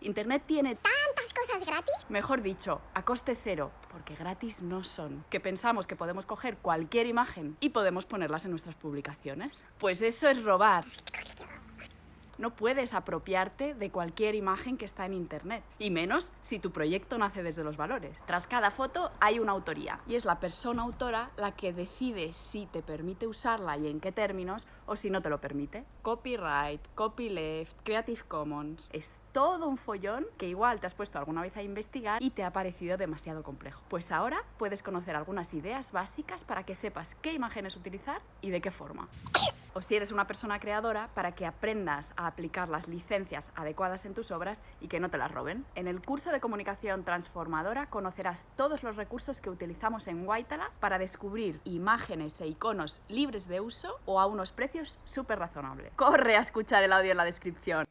Internet tiene ¿Tantas cosas gratis? Mejor dicho, a coste cero, porque gratis no son. Que pensamos que podemos coger cualquier imagen y podemos ponerlas en nuestras publicaciones. Pues eso es robar. No puedes apropiarte de cualquier imagen que está en Internet, y menos si tu proyecto nace desde los valores. Tras cada foto hay una autoría, y es la persona autora la que decide si te permite usarla y en qué términos, o si no te lo permite. Copyright, copyleft, Creative Commons... Es todo un follón que igual te has puesto alguna vez a investigar y te ha parecido demasiado complejo. Pues ahora puedes conocer algunas ideas básicas para que sepas qué imágenes utilizar y de qué forma o si eres una persona creadora, para que aprendas a aplicar las licencias adecuadas en tus obras y que no te las roben. En el curso de comunicación transformadora conocerás todos los recursos que utilizamos en Waitala para descubrir imágenes e iconos libres de uso o a unos precios súper razonables. Corre a escuchar el audio en la descripción.